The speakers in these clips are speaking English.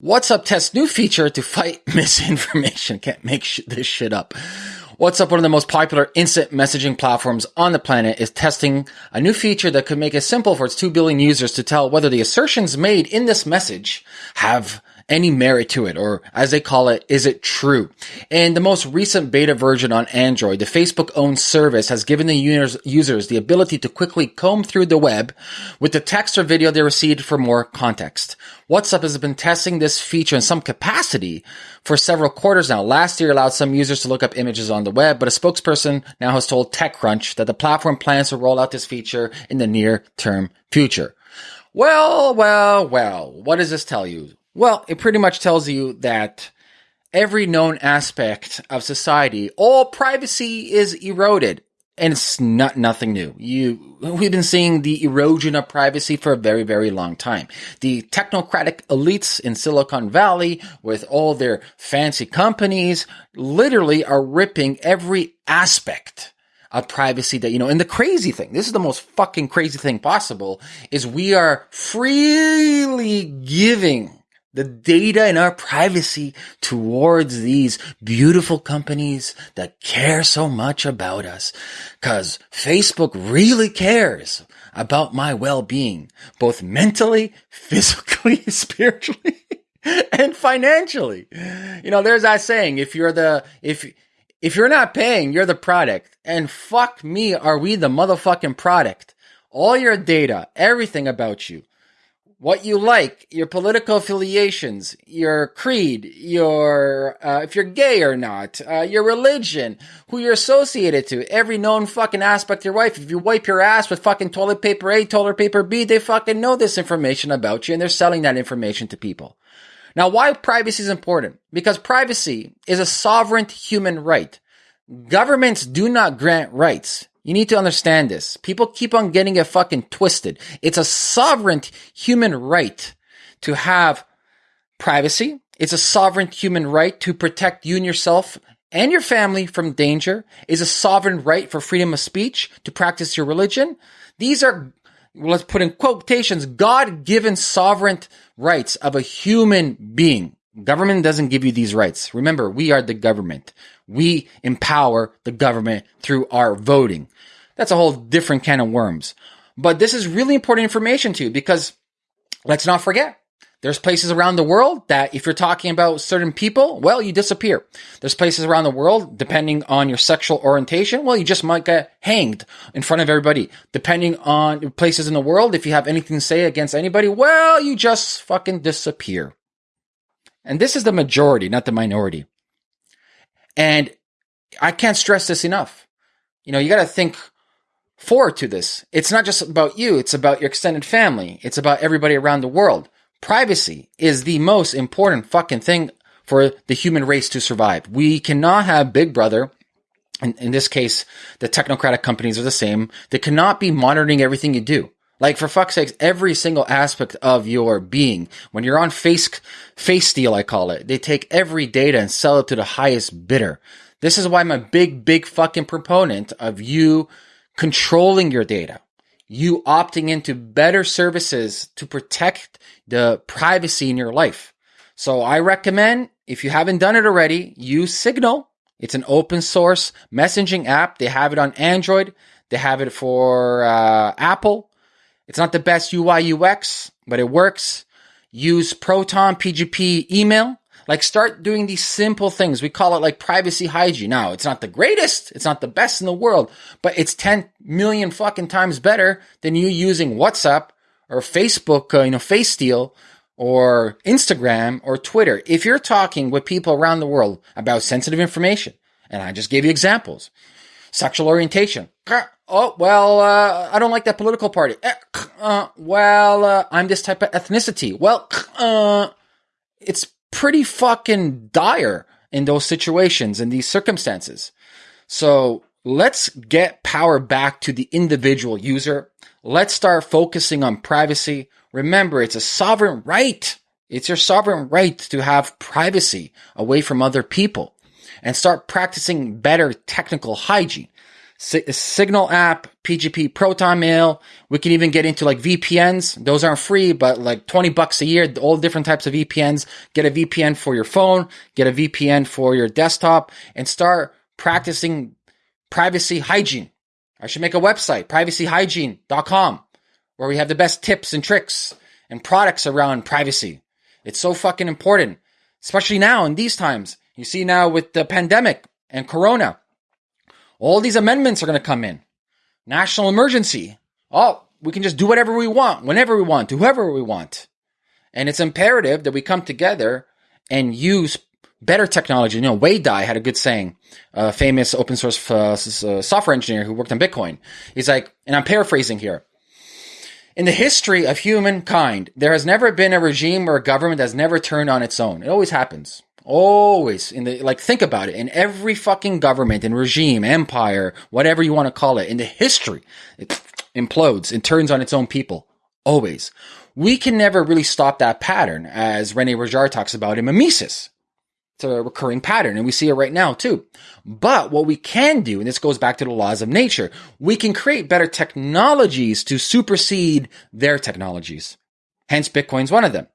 WhatsApp tests new feature to fight misinformation. Can't make sh- this shit up. WhatsApp, one of the most popular instant messaging platforms on the planet, is testing a new feature that could make it simple for its 2 billion users to tell whether the assertions made in this message have any merit to it, or as they call it, is it true? In the most recent beta version on Android, the Facebook owned service has given the users, users the ability to quickly comb through the web with the text or video they received for more context. WhatsApp has been testing this feature in some capacity for several quarters now. Last year allowed some users to look up images on the web, but a spokesperson now has told TechCrunch that the platform plans to roll out this feature in the near term future. Well, well, well, what does this tell you? Well, it pretty much tells you that every known aspect of society, all privacy is eroded. And it's not nothing new. You, we've been seeing the erosion of privacy for a very, very long time. The technocratic elites in Silicon Valley with all their fancy companies literally are ripping every aspect of privacy that, you know, and the crazy thing, this is the most fucking crazy thing possible, is we are freely giving the data and our privacy towards these beautiful companies that care so much about us. Cause Facebook really cares about my well-being, both mentally, physically, spiritually, and financially. You know, there's that saying, if you're the, if, if you're not paying, you're the product. And fuck me, are we the motherfucking product? All your data, everything about you, what you like, your political affiliations, your creed, your uh, if you're gay or not, uh, your religion, who you're associated to, every known fucking aspect of your life. If you wipe your ass with fucking toilet paper A, toilet paper B, they fucking know this information about you and they're selling that information to people. Now, why privacy is important? Because privacy is a sovereign human right. Governments do not grant rights. You need to understand this. People keep on getting it fucking twisted. It's a sovereign human right to have privacy. It's a sovereign human right to protect you and yourself and your family from danger. Is a sovereign right for freedom of speech to practice your religion. These are, let's put in quotations, God given sovereign rights of a human being. Government doesn't give you these rights. Remember, we are the government. We empower the government through our voting. That's a whole different can of worms. But this is really important information too, because let's not forget, there's places around the world that if you're talking about certain people, well, you disappear. There's places around the world, depending on your sexual orientation, well, you just might get hanged in front of everybody. Depending on places in the world, if you have anything to say against anybody, well, you just fucking disappear. And this is the majority, not the minority. And I can't stress this enough. You know, you got to think forward to this. It's not just about you, it's about your extended family, it's about everybody around the world. Privacy is the most important fucking thing for the human race to survive. We cannot have Big Brother. In, in this case, the technocratic companies are the same. They cannot be monitoring everything you do. Like for fuck's sakes, every single aspect of your being. When you're on face, face steal, I call it, they take every data and sell it to the highest bidder. This is why I'm a big, big fucking proponent of you controlling your data, you opting into better services to protect the privacy in your life. So I recommend, if you haven't done it already, use Signal. It's an open source messaging app. They have it on Android. They have it for uh, Apple. It's not the best UI UX, but it works. Use Proton PGP email. Like start doing these simple things. We call it like privacy hygiene. Now, it's not the greatest. It's not the best in the world, but it's 10 million fucking times better than you using WhatsApp or Facebook, uh, you know, face steal or Instagram or Twitter. If you're talking with people around the world about sensitive information, and I just gave you examples, sexual orientation. Oh, well, uh, I don't like that political party. Eh, uh, well, uh, I'm this type of ethnicity. Well, uh, it's pretty fucking dire in those situations, in these circumstances. So let's get power back to the individual user. Let's start focusing on privacy. Remember, it's a sovereign right. It's your sovereign right to have privacy away from other people and start practicing better technical hygiene. Signal app, PGP Proton Mail. We can even get into like VPNs. Those aren't free, but like 20 bucks a year, all different types of VPNs. Get a VPN for your phone, get a VPN for your desktop and start practicing privacy hygiene. I should make a website, privacyhygiene.com, where we have the best tips and tricks and products around privacy. It's so fucking important, especially now in these times. You see now with the pandemic and corona, all these amendments are going to come in. National emergency. Oh, we can just do whatever we want, whenever we want, to whoever we want. And it's imperative that we come together and use better technology. You know, Wei Dai had a good saying, a famous open source uh, uh, software engineer who worked on Bitcoin. He's like, and I'm paraphrasing here. In the history of humankind, there has never been a regime or a government that's never turned on its own. It always happens. Always in the like think about it. In every fucking government and regime, empire, whatever you want to call it, in the history, it implodes and turns on its own people. Always. We can never really stop that pattern, as Rene Girard talks about in Mimesis. It's a recurring pattern, and we see it right now too. But what we can do, and this goes back to the laws of nature, we can create better technologies to supersede their technologies. Hence, Bitcoin's one of them.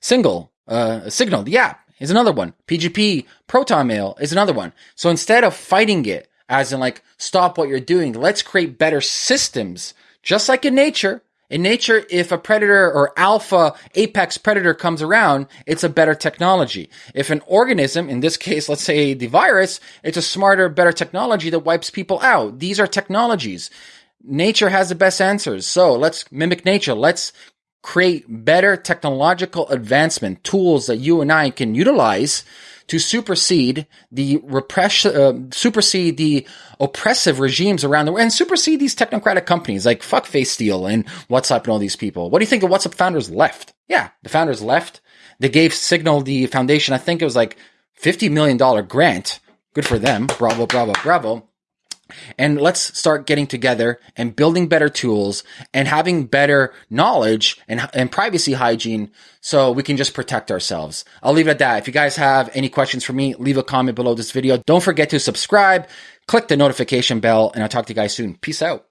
Single, uh, Signal, the app, is another one. PGP, Proton Mail is another one. So instead of fighting it, as in like, stop what you're doing, let's create better systems. Just like in nature. In nature, if a predator or alpha apex predator comes around, it's a better technology. If an organism, in this case, let's say the virus, it's a smarter, better technology that wipes people out. These are technologies. Nature has the best answers. So let's mimic nature. Let's create better technological advancement tools that you and I can utilize to supersede the repression, uh, supersede the oppressive regimes around the world and supersede these technocratic companies like fuck Facesteel and WhatsApp and all these people. What do you think the WhatsApp founders left? Yeah, the founders left. They gave Signal the foundation. I think it was like $50 million grant. Good for them. Bravo, bravo, bravo. And let's start getting together and building better tools and having better knowledge and, and privacy hygiene so we can just protect ourselves. I'll leave it at that. If you guys have any questions for me, leave a comment below this video. Don't forget to subscribe, click the notification bell, and I'll talk to you guys soon. Peace out.